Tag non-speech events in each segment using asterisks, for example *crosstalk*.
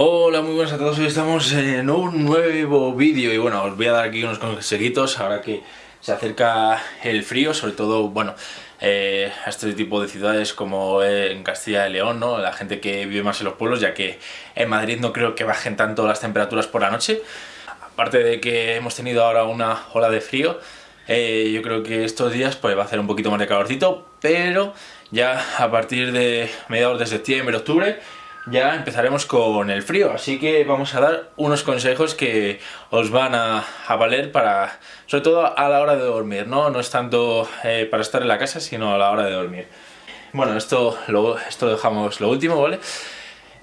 Hola, muy buenas a todos, hoy estamos en un nuevo vídeo y bueno, os voy a dar aquí unos consejitos ahora que se acerca el frío, sobre todo, bueno, eh, a este tipo de ciudades como en Castilla y León, ¿no? La gente que vive más en los pueblos, ya que en Madrid no creo que bajen tanto las temperaturas por la noche. Aparte de que hemos tenido ahora una ola de frío, eh, yo creo que estos días pues va a hacer un poquito más de calorcito, pero ya a partir de mediados de septiembre, octubre, ya empezaremos con el frío, así que vamos a dar unos consejos que os van a, valer para, sobre todo a la hora de dormir, ¿no? No es tanto eh, para estar en la casa, sino a la hora de dormir. Bueno, esto lo, esto dejamos lo último, ¿vale?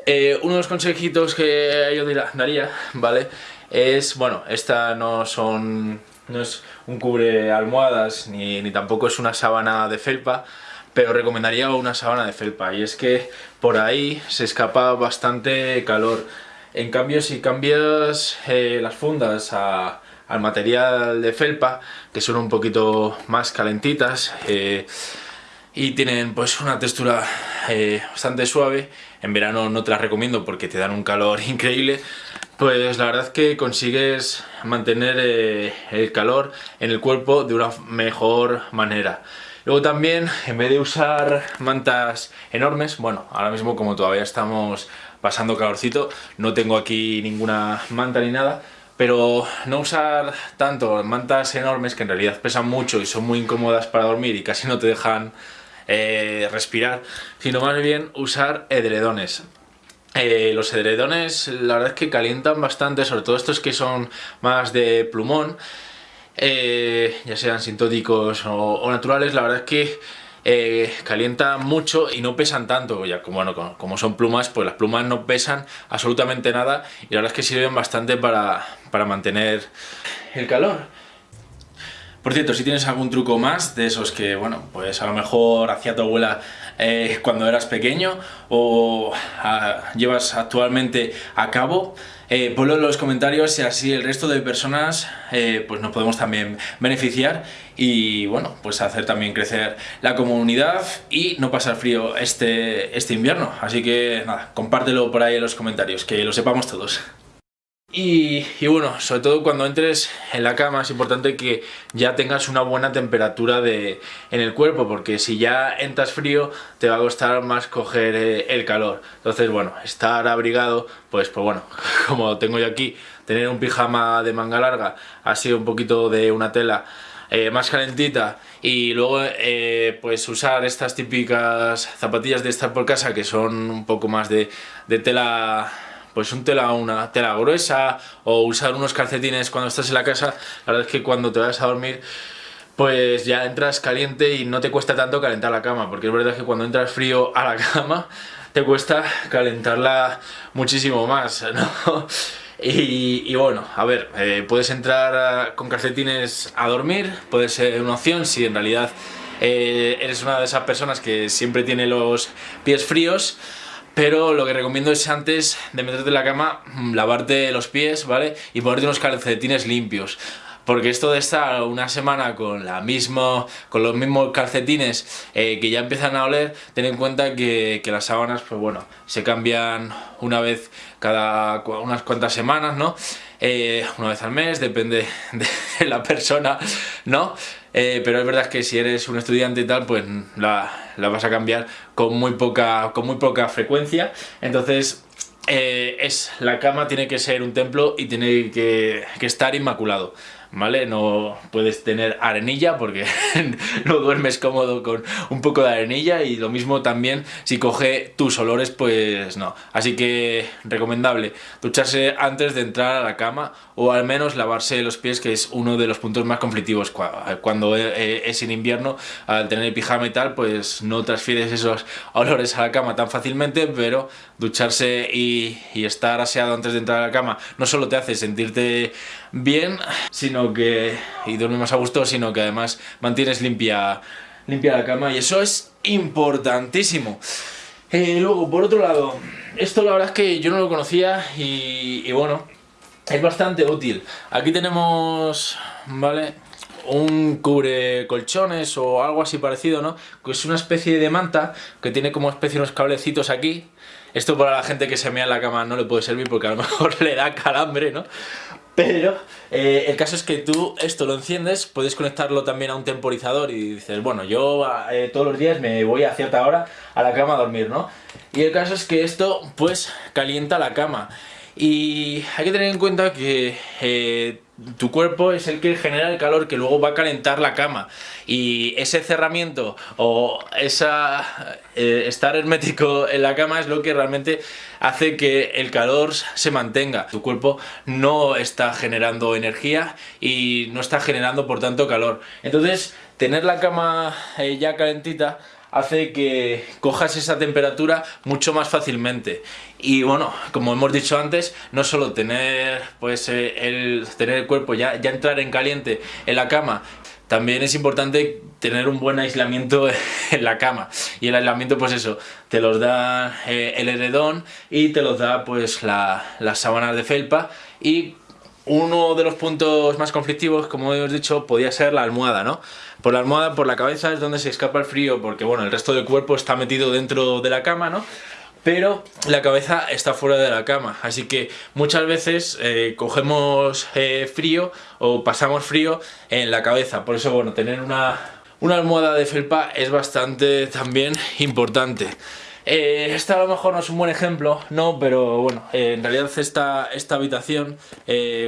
Eh, uno de los consejitos que yo daría, ¿vale? Es, bueno, esta no son, no es un cubre almohadas, ni, ni tampoco es una sábana de felpa, pero recomendaría una sábana de felpa y es que por ahí se escapa bastante calor. En cambio si cambias eh, las fundas al material de felpa, que son un poquito más calentitas eh, y tienen pues una textura eh, bastante suave, en verano no te las recomiendo porque te dan un calor *laughs* increíble, pues la verdad es que consigues mantener el calor en el cuerpo de una mejor manera. Luego también, en vez de usar mantas enormes, bueno, ahora mismo como todavía estamos pasando calorcito, no tengo aquí ninguna manta ni nada, pero no usar tanto mantas enormes que en realidad pesan mucho y son muy incómodas para dormir y casi no te dejan eh, respirar, sino más bien usar edredones. Eh, los edredones la verdad es que calientan bastante, sobre todo estos que son más de plumón, eh, ya sean sintóticos o, naturales, la verdad es que eh, calientan mucho y no pesan tanto, ya como, bueno, como son plumas, pues las plumas no pesan absolutamente nada y la verdad es que sirven bastante para, para mantener el calor. Por cierto, si tienes algún truco más de esos que, bueno, pues a lo mejor hacía tu abuela eh, cuando eras pequeño o ah, llevas actualmente a cabo, eh, ponlo en los comentarios y así el resto de personas eh, pues nos podemos también beneficiar y bueno, pues hacer también crecer la comunidad y no pasar frío este, este invierno. Así que nada, compártelo por ahí en los comentarios, que lo sepamos todos. Y, bueno, sobre todo cuando entres en la cama es importante que ya tengas una buena temperatura de, en el cuerpo porque si ya entras frío te va a costar más coger eh, el calor. Entonces bueno, estar abrigado, pues, pues bueno, *laughs* como tengo yo aquí, tener un pijama de manga larga, así un poquito de una tela eh, más calentita y luego eh, pues usar estas típicas zapatillas de estar por casa que son un poco más de, de tela pues un tela, una tela gruesa o usar unos calcetines cuando estás en la casa, la verdad es que cuando te vas a dormir pues ya entras caliente y no te cuesta tanto calentar la cama, porque es verdad que cuando entras frío a la *laughs* cama te cuesta calentarla muchísimo más, ¿no? *laughs* Y, bueno, a ver, eh, puedes entrar con calcetines a dormir, puede ser una opción si en realidad eh, eres una de esas personas que siempre tiene los pies fríos, pero lo que recomiendo es antes de meterte en la cama, mm, lavarte los pies, ¿vale? Y ponerte unos calcetines limpios. Porque esto de estar una semana con, la con los mismos calcetines eh, que ya empiezan a oler, ten en cuenta que, que, las sábanas, pues bueno, se cambian una vez cada unas cuantas semanas, ¿no? Eh, una vez al mes, depende *laughs* de la persona, ¿no? Eh, pero es verdad que si eres un estudiante y tal, pues la, vas a cambiar con muy poca, con muy poca frecuencia. Entonces, eh, es, la cama tiene que ser un templo y tiene que, que estar inmaculado. ¿Vale? No puedes tener arenilla porque *laughs* no duermes cómodo con un poco de arenilla y lo mismo también si coge tus olores, pues no. Así que recomendable ducharse antes de entrar a la cama o al menos lavarse los pies que es uno de los puntos más conflictivos cuando e, es en invierno al tener pijama y tal pues no transfieres esos *laughs* olores a la cama tan fácilmente pero ducharse y, y estar aseado antes de entrar a la cama no solo te hace sentirte bien sino que y duermes más a gusto, sino que además mantienes limpia, limpia la cama y eso es importantísimo. Eh, luego, por otro lado, esto la verdad es que yo no lo conocía y, bueno, es bastante útil. Aquí tenemos, ¿vale? un cubre colchones o algo así parecido, ¿no? Que es una especie de manta que tiene como especie unos cablecitos aquí Esto para la gente que se mea en la cama no le puede servir porque a lo *laughs* mejor le da calambre, ¿no? Pero eh, el caso es que tú esto lo enciendes, puedes conectarlo también a un temporizador y dices, bueno, yo eh, todos los días me voy a cierta hora a la cama a dormir, ¿no? Y el caso es que esto pues calienta la cama. Y hay que tener en cuenta que eh, tu cuerpo es el que genera el calor que luego va a calentar la cama. Y ese cerramiento o esa eh, estar hermético en la cama es lo que realmente hace que el calor se mantenga. Tu cuerpo no está generando energía y no está generando por tanto calor. Entonces tener la cama eh, ya calentita hace que cojas esa temperatura mucho más fácilmente. Y bueno, como hemos dicho antes, no solo tener pues eh, el, tener el cuerpo ya, ya entrar en caliente en la cama también es importante tener un buen aislamiento *laughs* en la cama. Y el aislamiento pues eso, te los da eh, el heredón y te los da pues la, las sábanas de felpa. Y uno de los puntos más conflictivos, como hemos dicho, podía ser la almohada, ¿no? Por la almohada, por la cabeza es donde se escapa el frío, porque bueno, el resto del cuerpo está metido dentro de la cama, ¿no? Pero la cabeza está fuera de la cama, así que muchas veces eh, cogemos eh, frío o pasamos frío en la cabeza. Por eso, bueno, tener una, una almohada de felpa es bastante también importante. Eh, esta a lo mejor no es un buen ejemplo, no, pero bueno, en realidad esta, esta habitación,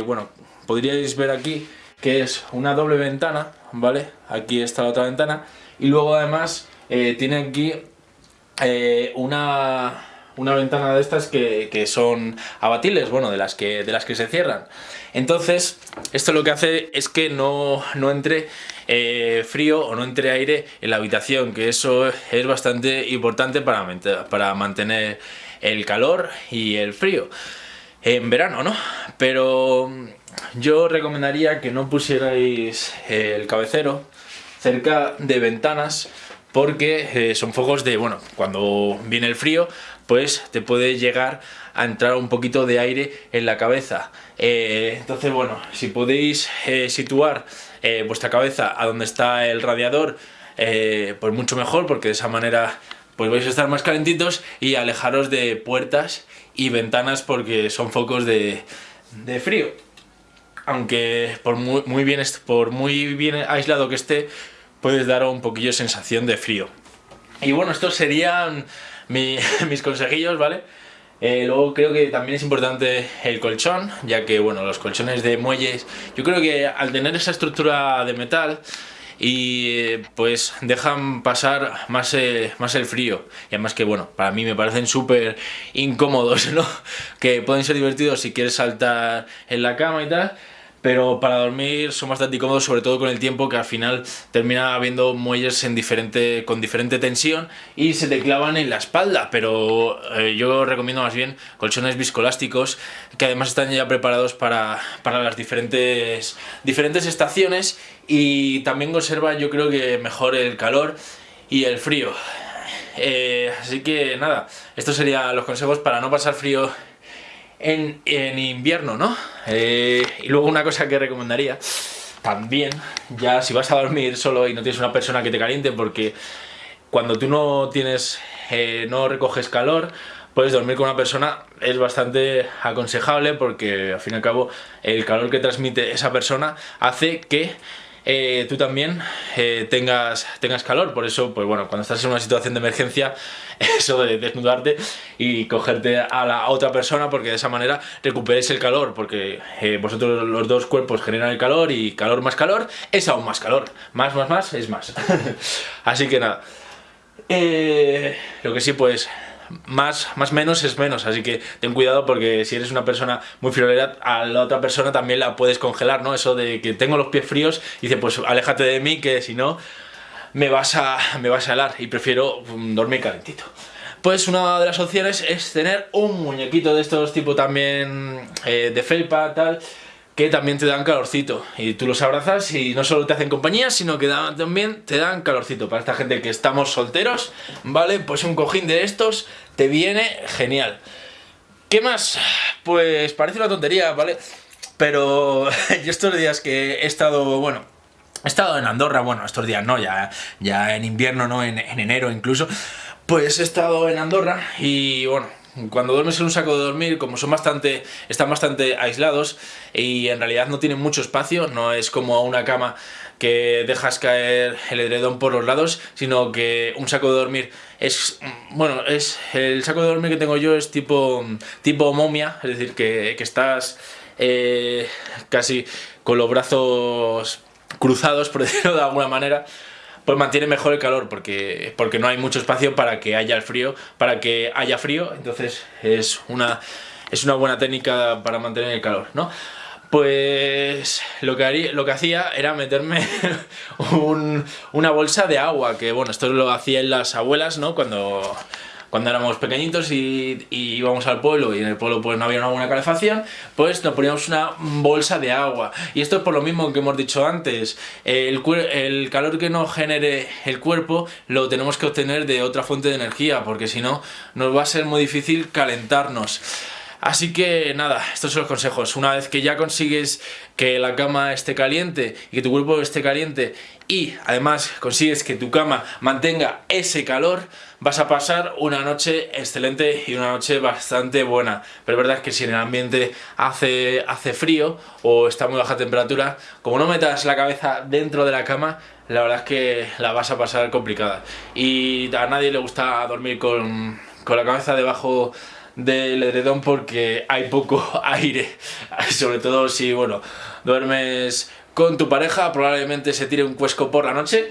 bueno, podríais ver aquí que es una doble ventana, ¿vale? Aquí está la otra ventana y luego además tiene aquí una, una ventana de estas que, que, son abatibles, bueno, de las que, de las que se cierran. Entonces, esto lo que hace es que no, no entre eh, frío o no entre aire en la habitación, que eso es bastante importante para, para mantener el calor y el frío en verano, ¿no? Pero yo recomendaría que no pusierais el cabecero cerca de ventanas porque eh, son focos de, bueno, cuando viene el frío, pues te puede llegar a entrar un poquito de aire en la cabeza. Eh, entonces, bueno, si podéis eh, situar vuestra cabeza a donde está el radiador, pues mucho mejor, porque de esa manera pues vais a estar más calentitos y alejaros de puertas y ventanas porque son focos de, de frío. Aunque por muy, bien, por muy bien aislado que esté, puedes dar un poquillo sensación de frío. Y bueno, estos serían *laughs* mis consejillos, ¿vale? Eh, luego creo que también es importante el colchón, ya que bueno, los colchones de muelles, yo creo que al tener esa estructura de metal, y pues dejan pasar más, eh, más el frío y además que bueno, para mí me parecen súper incómodos, *laughs* ¿no? Que pueden ser divertidos si quieres saltar en la cama y tal pero para dormir son bastante incómodos, sobre todo con el tiempo que al final termina habiendo muelles en diferente, con diferente tensión y se te clavan en la espalda, pero eh, yo recomiendo más bien colchones viscolásticos que además están ya preparados para, las diferentes, diferentes estaciones y también conserva yo creo que mejor el calor y el frío. Eh, así que nada, estos serían los consejos para no pasar frío en, invierno, ¿no? Eh, y luego una cosa que recomendaría, también, ya si vas a dormir solo y no tienes una persona que te caliente, porque cuando tú no tienes, eh, no recoges calor, puedes dormir con una persona, es bastante aconsejable porque al fin y al cabo el calor que transmite esa persona hace que eh, tú también eh, tengas, tengas calor. Por eso, pues bueno, cuando estás en una situación de emergencia, *laughs* eso de desnudarte y cogerte a la otra persona, porque de esa manera recuperéis el calor, porque eh, vosotros los dos cuerpos generan el calor y calor más calor es aún más calor. Más, más, más es más. *laughs* Así que nada. lo que sí, pues más, más menos es menos, así que ten cuidado porque si eres una persona muy friolera, a la otra persona también la puedes congelar, ¿no? Eso de que tengo los pies fríos, y dice, pues aléjate de mí que si no me vas a, *laughs* me vas a helar y prefiero mm, dormir calentito. Pues una de las opciones es tener un muñequito de estos tipo también eh, de felpa, tal, que también te dan calorcito. Y tú los abrazas y no solo te hacen compañía sino que también te dan calorcito. Para esta gente que estamos solteros vale pues un cojín de estos te viene genial. ¿qué más? pues parece una tontería vale pero *laughs* yo estos días que he estado bueno he estado en Andorra bueno estos días no ya, ya en invierno no en, en enero incluso pues he estado en Andorra y bueno cuando duermes en un saco de dormir, como son bastante, están bastante aislados y en realidad no tienen mucho espacio, no es como una cama que dejas caer el edredón por los lados, sino que un saco de dormir es, bueno, es el saco de dormir que tengo yo es tipo, tipo momia, es decir, que, estás eh, casi con los brazos cruzados, por *laughs* decirlo de alguna manera, pues mantiene mejor el calor porque, porque no hay mucho espacio para que haya el frío, para que haya frío, entonces es una, es una buena técnica para mantener el calor, ¿no? Pues lo que, haría, lo que hacía era meterme *laughs* una bolsa de agua, que bueno, esto lo hacían las abuelas, ¿no? Cuando, cuando éramos pequeñitos y, íbamos al pueblo y en el pueblo pues no había una buena calefacción, pues nos poníamos una bolsa de agua. Y esto es por lo mismo que hemos dicho antes, el, el calor que nos genere el cuerpo lo tenemos que obtener de otra fuente de energía, porque si no nos va a ser muy difícil calentarnos. Así que nada, estos son los consejos. Una vez que ya consigues que la cama esté caliente y que tu cuerpo esté caliente y además consigues que tu cama mantenga ese calor, vas a pasar una noche excelente y una noche bastante buena. Pero es verdad que si en el ambiente hace, hace frío o está muy baja temperatura, como no metas la cabeza dentro de la cama, la verdad es que la vas a pasar complicada. Y a nadie le gusta dormir con, con la cabeza debajo del edredón porque hay poco *laughs* aire, *laughs* sobre todo si, bueno, duermes con tu pareja, probablemente se tire un cuesco por la noche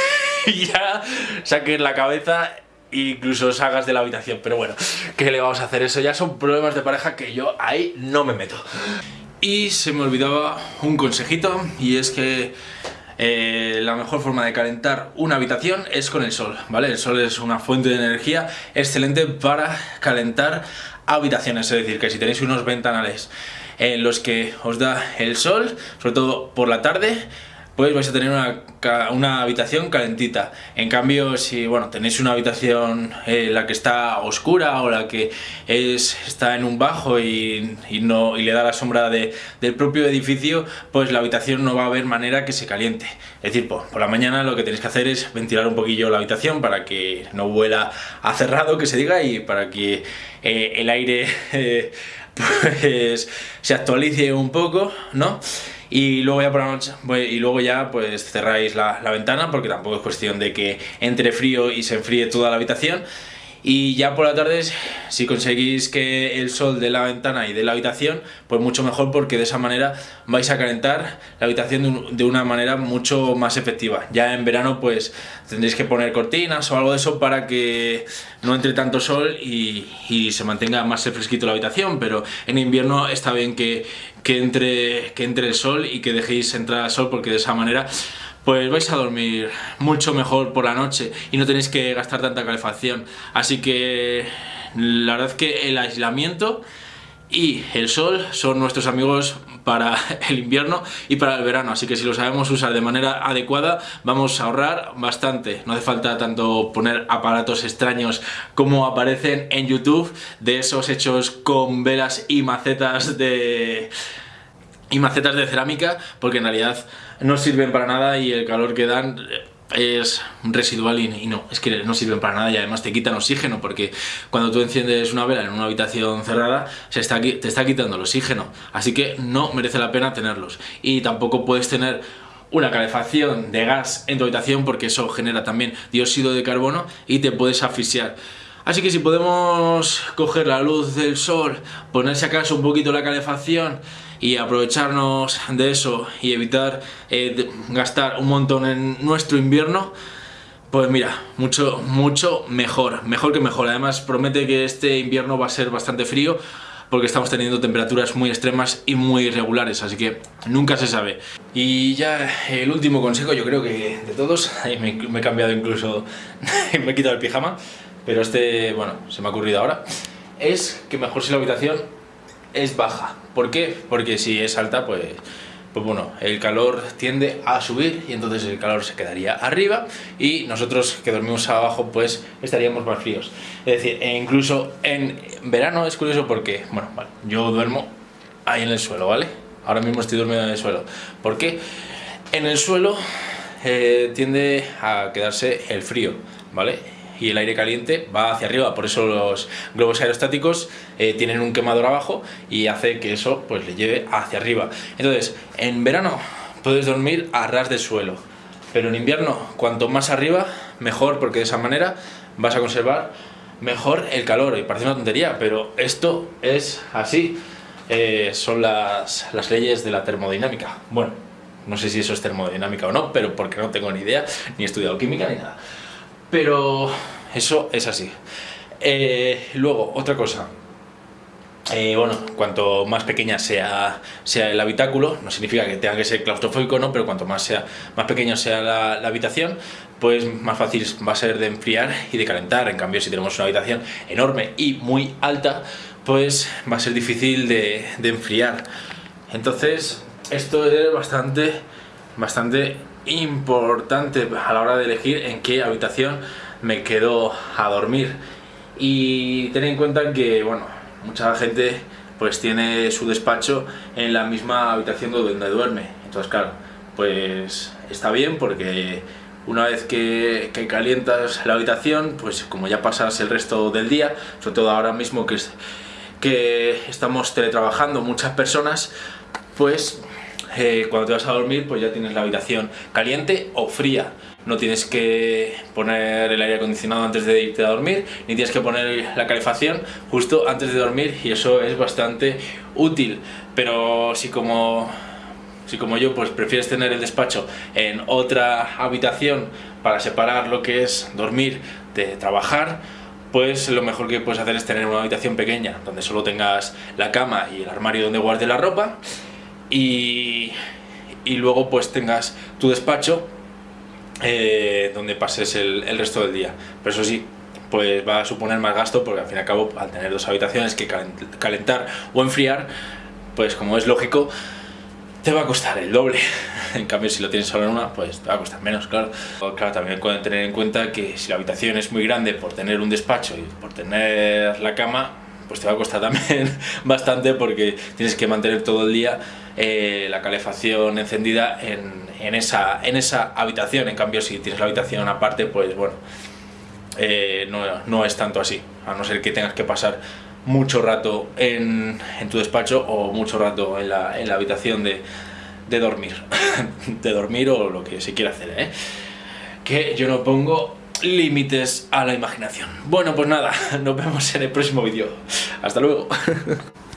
*laughs* y ya saques la cabeza e incluso salgas de la habitación, pero bueno, ¿qué le vamos a hacer? Eso ya son problemas de pareja que yo ahí no me meto. Y se me olvidaba un consejito y es que eh, la mejor forma de calentar una habitación es con el sol, ¿vale? El sol es una fuente de energía excelente para calentar habitaciones, es decir, que si tenéis unos ventanales en los que os da el sol, sobre todo por la tarde, pues vais a tener una, habitación calentita. En cambio, si bueno, tenéis una habitación eh, la que está oscura o la que es, está en un bajo y, no, y le da la sombra de, del propio edificio, pues la habitación no va a haber manera que se caliente. Es decir, por, la mañana lo que tenéis que hacer es ventilar un poquillo la habitación para que no vuela a cerrado, que se diga, y para que eh, el aire *laughs* eh, pues, se actualice un poco, ¿no? y luego ya por la noche y luego ya pues cerráis la ventana porque tampoco es cuestión de que entre frío y se enfríe toda la habitación y ya por la tarde si conseguís que el sol de la ventana y de la habitación pues mucho mejor porque de esa manera vais a calentar la habitación de una manera mucho más efectiva. Ya en verano pues tendréis que poner cortinas o algo de eso para que no entre tanto sol y, se mantenga más fresquito la habitación pero en invierno está bien que, que, entre, que entre el sol y que dejéis entrar el sol porque de esa manera pues vais a dormir mucho mejor por la noche y no tenéis que gastar tanta calefacción. Así que la verdad es que el aislamiento y el sol son nuestros amigos para *laughs* el invierno y para el verano, así que si lo sabemos usar de manera adecuada vamos a ahorrar bastante. No hace falta tanto poner aparatos extraños como aparecen en YouTube de esos hechos con velas y macetas de y macetas de cerámica porque en realidad no sirven para nada y el calor que dan es residual y, no, es que no sirven para nada y además te quitan oxígeno porque cuando tú enciendes una vela en una habitación cerrada se está, te está quitando el oxígeno así que no merece la pena tenerlos. Y tampoco puedes tener una calefacción de gas en tu habitación porque eso genera también dióxido de carbono y te puedes asfixiar. Así que si podemos coger la luz del sol, ponerse acaso un poquito la calefacción y aprovecharnos de eso y evitar eh, gastar un montón en nuestro invierno, pues mira, mucho, mucho mejor, mejor que mejor. Además promete que este invierno va a ser bastante frío porque estamos teniendo temperaturas muy extremas y muy irregulares, así que nunca se sabe. Y ya el último consejo, yo creo que de todos, *laughs* me, me he cambiado incluso, *laughs* me he quitado el pijama, pero este, bueno, se me ha ocurrido ahora, es que mejor si la habitación es baja. ¿Por qué? Porque si es alta, pues, pues bueno, el calor tiende a subir y entonces el calor se quedaría arriba y nosotros que dormimos abajo, pues estaríamos más fríos. Es decir, e incluso en verano es curioso porque, bueno, vale, yo duermo ahí en el suelo, ¿vale? Ahora mismo estoy durmiendo en el suelo. ¿Por qué? En el suelo eh, tiende a quedarse el frío, ¿vale? Y el aire caliente va hacia arriba, por eso los globos aerostáticos eh, tienen un quemador abajo y hace que eso pues le lleve hacia arriba. Entonces, en verano puedes dormir a ras de suelo, pero en invierno cuanto más arriba mejor porque de esa manera vas a conservar mejor el calor y parece una tontería, pero esto es así. Eh, son las, las leyes de la termodinámica. Bueno, no sé si eso es termodinámica o no, pero porque no tengo ni idea, ni he estudiado química ni nada. Pero eso es así. Eh, luego, otra cosa. Eh, bueno, cuanto más pequeña sea, sea el habitáculo, no significa que tenga que ser claustrofóbico, ¿no? pero cuanto más, sea, más pequeño sea la, habitación, pues más fácil va a ser de enfriar y de calentar. En cambio, si tenemos una habitación enorme y muy alta, pues va a ser difícil de, de enfriar. Entonces, esto es bastante, bastante importante a la hora de elegir en qué habitación me quedo a dormir. Y ten en cuenta que, bueno, mucha gente pues tiene su despacho en la misma habitación donde duerme. Entonces, claro, pues está bien porque una vez que, calientas la habitación, pues como ya pasas el resto del día, sobre todo ahora mismo que, que estamos teletrabajando muchas personas, pues eh, cuando te vas a dormir pues ya tienes la habitación caliente o fría no tienes que poner el aire acondicionado antes de irte a dormir, ni tienes que poner la calefacción justo antes de dormir y eso es bastante útil. Pero si como, si como yo pues prefieres tener el despacho en otra habitación para separar lo que es dormir de trabajar, pues lo mejor que puedes hacer es tener una habitación pequeña donde solo tengas la cama y el armario donde guardes la ropa y, luego pues tengas tu despacho eh, donde pases el, resto del día. Pero eso sí, pues va a suponer más gasto porque al fin y al cabo al tener dos habitaciones que calentar o enfriar, pues como es lógico, te va a costar el doble. *laughs* En cambio, si lo tienes solo en una, pues te va a costar menos, claro. Claro, también pueden tener en cuenta que si la habitación es muy grande por tener un despacho y por tener la cama, pues te va a costar también *laughs* bastante porque tienes que mantener todo el día eh, la calefacción encendida en, en, esa, en esa habitación. En cambio, si tienes la habitación aparte, pues bueno, eh, no, no, es tanto así, a no ser que tengas que pasar mucho rato en, en tu despacho o mucho rato en la, en la habitación de, de dormir, *laughs* de dormir o lo que se quiera hacer, ¿eh? que yo no pongo límites a la imaginación. Bueno, pues nada, *laughs* nos vemos en el próximo vídeo. Hasta luego. *laughs*